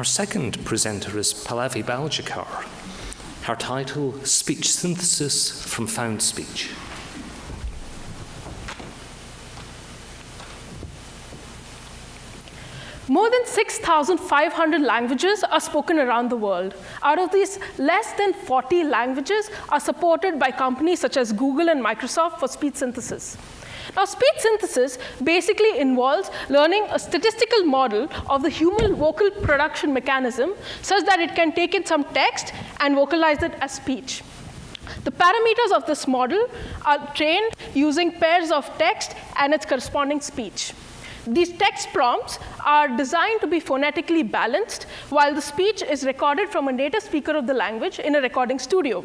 Our second presenter is Pallavi Baljekar. Her title, Speech Synthesis from Found Speech. More than 6,500 languages are spoken around the world. Out of these, less than 40 languages are supported by companies such as Google and Microsoft for speech synthesis. Now, speech synthesis basically involves learning a statistical model of the human vocal production mechanism such that it can take in some text and vocalize it as speech. The parameters of this model are trained using pairs of text and its corresponding speech. These text prompts are designed to be phonetically balanced, while the speech is recorded from a native speaker of the language in a recording studio.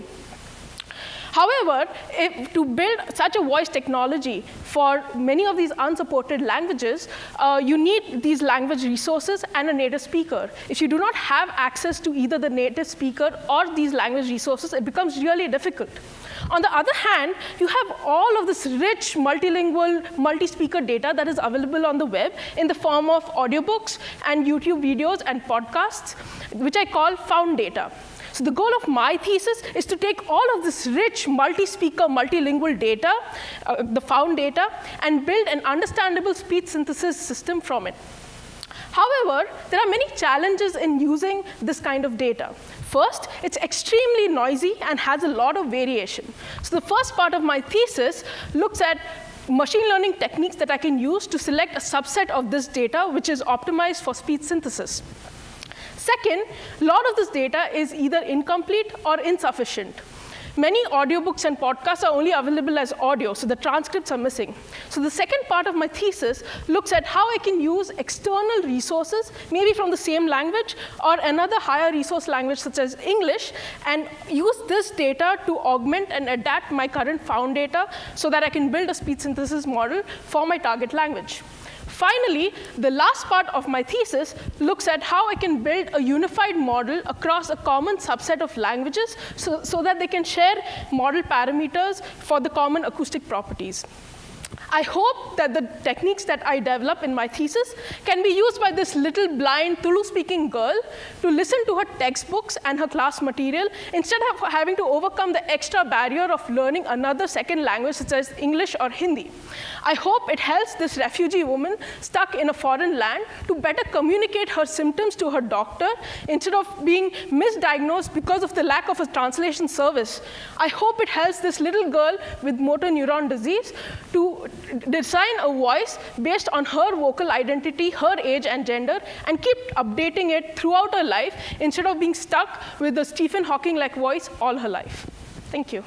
However, if, to build such a voice technology for many of these unsupported languages, uh, you need these language resources and a native speaker. If you do not have access to either the native speaker or these language resources, it becomes really difficult. On the other hand, you have all of this rich multilingual, multi-speaker data that is available on the web in the form of audiobooks and YouTube videos and podcasts, which I call found data. So the goal of my thesis is to take all of this rich multi-speaker, multilingual data, uh, the found data, and build an understandable speech synthesis system from it. However, there are many challenges in using this kind of data. First, it's extremely noisy and has a lot of variation. So the first part of my thesis looks at machine learning techniques that I can use to select a subset of this data which is optimized for speech synthesis. Second, a lot of this data is either incomplete or insufficient. Many audiobooks and podcasts are only available as audio, so the transcripts are missing. So the second part of my thesis looks at how I can use external resources, maybe from the same language or another higher resource language such as English, and use this data to augment and adapt my current found data so that I can build a speech synthesis model for my target language. Finally, the last part of my thesis looks at how I can build a unified model across a common subset of languages so, so that they can share model parameters for the common acoustic properties. I hope that the techniques that I develop in my thesis can be used by this little blind Tulu-speaking girl to listen to her textbooks and her class material instead of having to overcome the extra barrier of learning another second language such as English or Hindi. I hope it helps this refugee woman stuck in a foreign land to better communicate her symptoms to her doctor instead of being misdiagnosed because of the lack of a translation service. I hope it helps this little girl with motor neuron disease design a voice based on her vocal identity, her age and gender, and keep updating it throughout her life instead of being stuck with a Stephen Hawking-like voice all her life. Thank you.